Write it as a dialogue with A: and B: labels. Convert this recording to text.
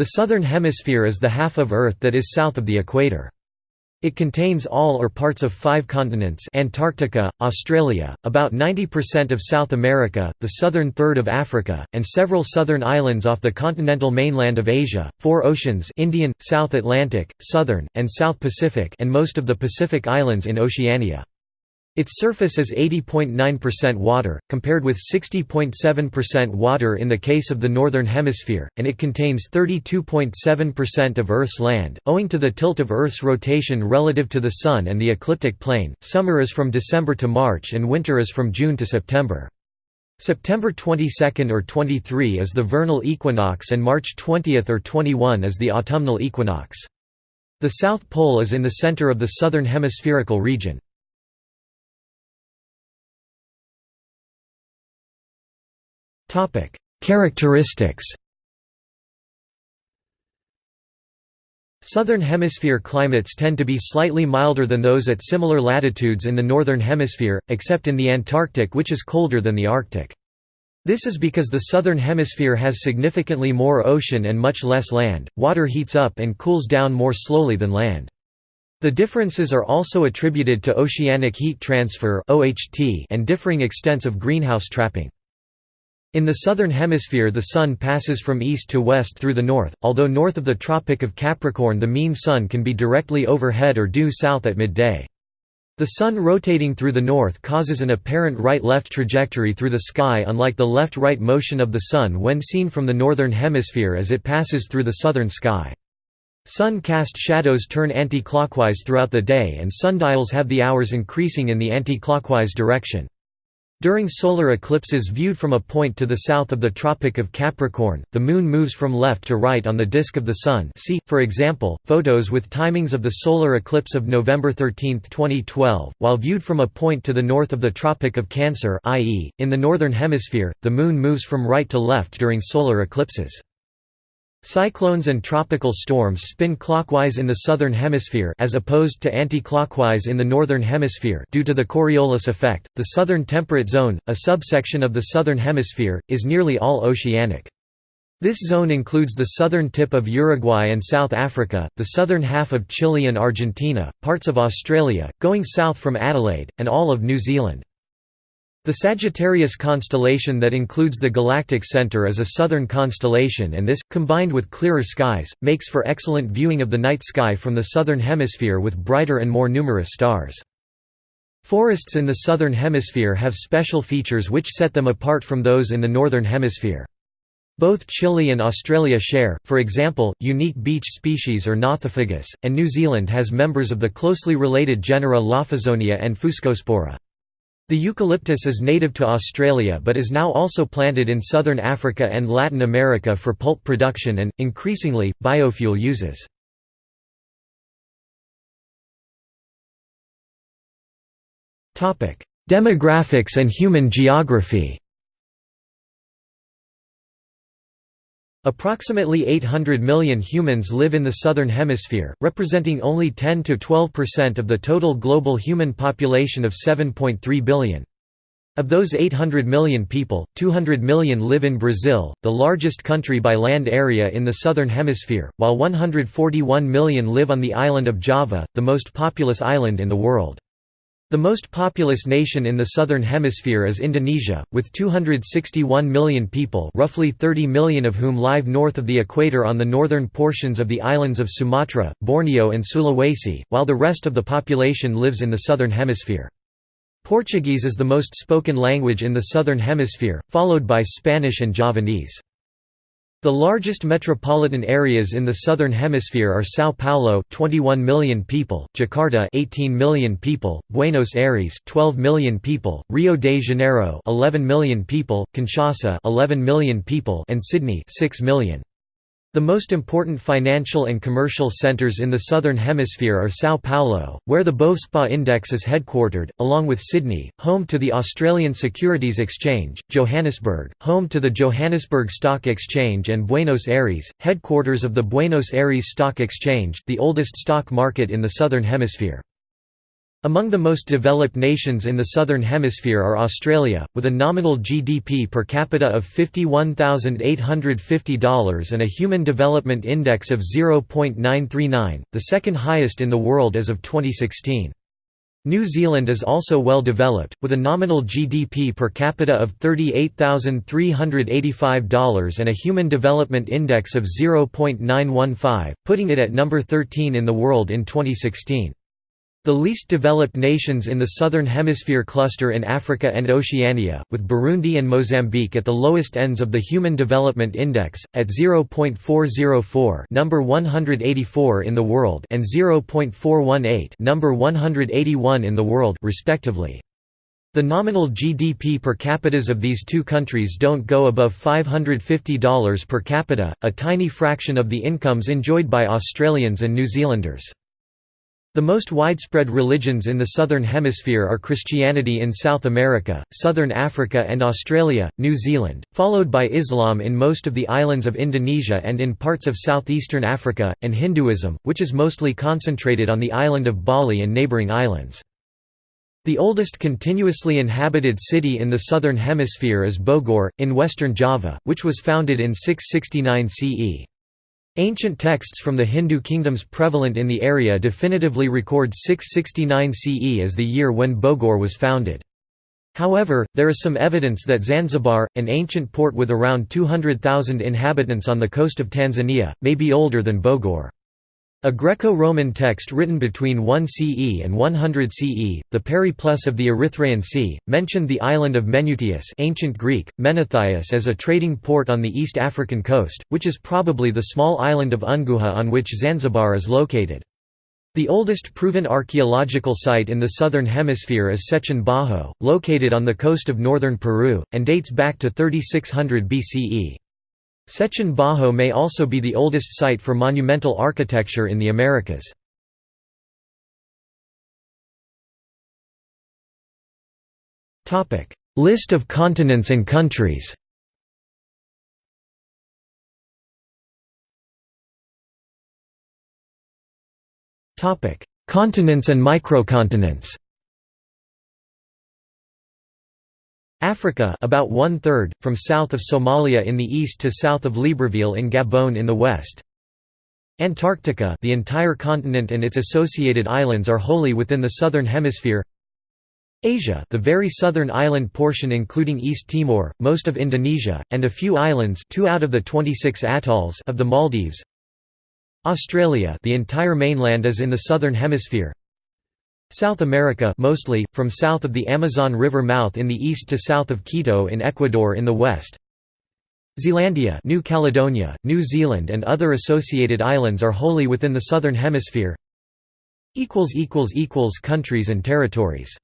A: The southern hemisphere is the half of Earth that is south of the equator. It contains all or parts of five continents Antarctica, Australia, about 90% of South America, the southern third of Africa, and several southern islands off the continental mainland of Asia, four oceans Indian, South Atlantic, Southern, and South Pacific and most of the Pacific Islands in Oceania. Its surface is 80.9% water, compared with 60.7% water in the case of the Northern Hemisphere, and it contains 32.7% of Earth's land. Owing to the tilt of Earth's rotation relative to the Sun and the ecliptic plane, summer is from December to March and winter is from June to September. September 22 or 23 is the vernal equinox and March 20 or 21 is the autumnal equinox. The South Pole is in the center of the southern hemispherical region. Topic: Characteristics. Southern Hemisphere climates tend to be slightly milder than those at similar latitudes in the Northern Hemisphere, except in the Antarctic which is colder than the Arctic. This is because the Southern Hemisphere has significantly more ocean and much less land, water heats up and cools down more slowly than land. The differences are also attributed to oceanic heat transfer and differing extents of greenhouse trapping. In the southern hemisphere the Sun passes from east to west through the north, although north of the Tropic of Capricorn the mean Sun can be directly overhead or due south at midday. The Sun rotating through the north causes an apparent right-left trajectory through the sky unlike the left-right motion of the Sun when seen from the northern hemisphere as it passes through the southern sky. Sun-cast shadows turn anti-clockwise throughout the day and sundials have the hours increasing in the anti-clockwise direction. During solar eclipses viewed from a point to the south of the Tropic of Capricorn, the Moon moves from left to right on the disk of the Sun see, for example, photos with timings of the solar eclipse of November 13, 2012, while viewed from a point to the north of the Tropic of Cancer i.e., in the Northern Hemisphere, the Moon moves from right to left during solar eclipses. Cyclones and tropical storms spin clockwise in the southern hemisphere as opposed to anti-clockwise in the northern hemisphere due to the Coriolis effect. The southern temperate zone, a subsection of the southern hemisphere, is nearly all oceanic. This zone includes the southern tip of Uruguay and South Africa, the southern half of Chile and Argentina, parts of Australia, going south from Adelaide, and all of New Zealand. The Sagittarius constellation that includes the galactic center is a southern constellation and this, combined with clearer skies, makes for excellent viewing of the night sky from the southern hemisphere with brighter and more numerous stars. Forests in the southern hemisphere have special features which set them apart from those in the northern hemisphere. Both Chile and Australia share, for example, unique beech species or Nothofagus, and New Zealand has members of the closely related genera Lophozonia and Fuscospora. The eucalyptus is native to Australia but is now also planted in southern Africa and Latin America for pulp production and, increasingly, biofuel uses. Demographics and human geography Approximately 800 million humans live in the Southern Hemisphere, representing only 10–12% of the total global human population of 7.3 billion. Of those 800 million people, 200 million live in Brazil, the largest country by land area in the Southern Hemisphere, while 141 million live on the island of Java, the most populous island in the world. The most populous nation in the southern hemisphere is Indonesia, with 261 million people roughly 30 million of whom live north of the equator on the northern portions of the islands of Sumatra, Borneo and Sulawesi, while the rest of the population lives in the southern hemisphere. Portuguese is the most spoken language in the southern hemisphere, followed by Spanish and Javanese. The largest metropolitan areas in the southern hemisphere are São Paulo 21 million people, Jakarta 18 million people, Buenos Aires 12 million people, Rio de Janeiro 11 million people, Kinshasa 11 million people and Sydney 6 million. The most important financial and commercial centres in the Southern Hemisphere are São Paulo, where the Bovespa Index is headquartered, along with Sydney, home to the Australian Securities Exchange, Johannesburg, home to the Johannesburg Stock Exchange and Buenos Aires, headquarters of the Buenos Aires Stock Exchange, the oldest stock market in the Southern Hemisphere. Among the most developed nations in the Southern Hemisphere are Australia, with a nominal GDP per capita of $51,850 and a Human Development Index of 0.939, the second highest in the world as of 2016. New Zealand is also well developed, with a nominal GDP per capita of $38,385 and a Human Development Index of 0.915, putting it at number 13 in the world in 2016. The least developed nations in the Southern Hemisphere cluster in Africa and Oceania, with Burundi and Mozambique at the lowest ends of the Human Development Index, at 0.404 number 184 in the world and 0.418 number 181 in the world respectively. The nominal GDP per capitas of these two countries don't go above $550 per capita, a tiny fraction of the incomes enjoyed by Australians and New Zealanders. The most widespread religions in the Southern Hemisphere are Christianity in South America, Southern Africa and Australia, New Zealand, followed by Islam in most of the islands of Indonesia and in parts of southeastern Africa, and Hinduism, which is mostly concentrated on the island of Bali and neighbouring islands. The oldest continuously inhabited city in the Southern Hemisphere is Bogor, in western Java, which was founded in 669 CE. Ancient texts from the Hindu kingdoms prevalent in the area definitively record 669 CE as the year when Bogor was founded. However, there is some evidence that Zanzibar, an ancient port with around 200,000 inhabitants on the coast of Tanzania, may be older than Bogor. A Greco-Roman text written between 1 CE and 100 CE, the Periplus of the Erythraean Sea, mentioned the island of Menuthias ancient Greek, Menethias as a trading port on the East African coast, which is probably the small island of Unguja on which Zanzibar is located. The oldest proven archaeological site in the southern hemisphere is Sechin Bajo, located on the coast of northern Peru, and dates back to 3600 BCE. Sechin Bajo may also be the oldest site for monumental architecture in the Americas. List of continents and countries Continents and microcontinents Africa about one-third, from south of Somalia in the east to south of Libreville in Gabon in the west. Antarctica the entire continent and its associated islands are wholly within the southern hemisphere. Asia the very southern island portion including East Timor, most of Indonesia, and a few islands two out of the 26 atolls of the Maldives. Australia the entire mainland is in the southern hemisphere South America mostly, from south of the Amazon River mouth in the east to south of Quito in Ecuador in the west. Zealandia New Caledonia, New Zealand and other associated islands are wholly within the southern hemisphere. Countries and territories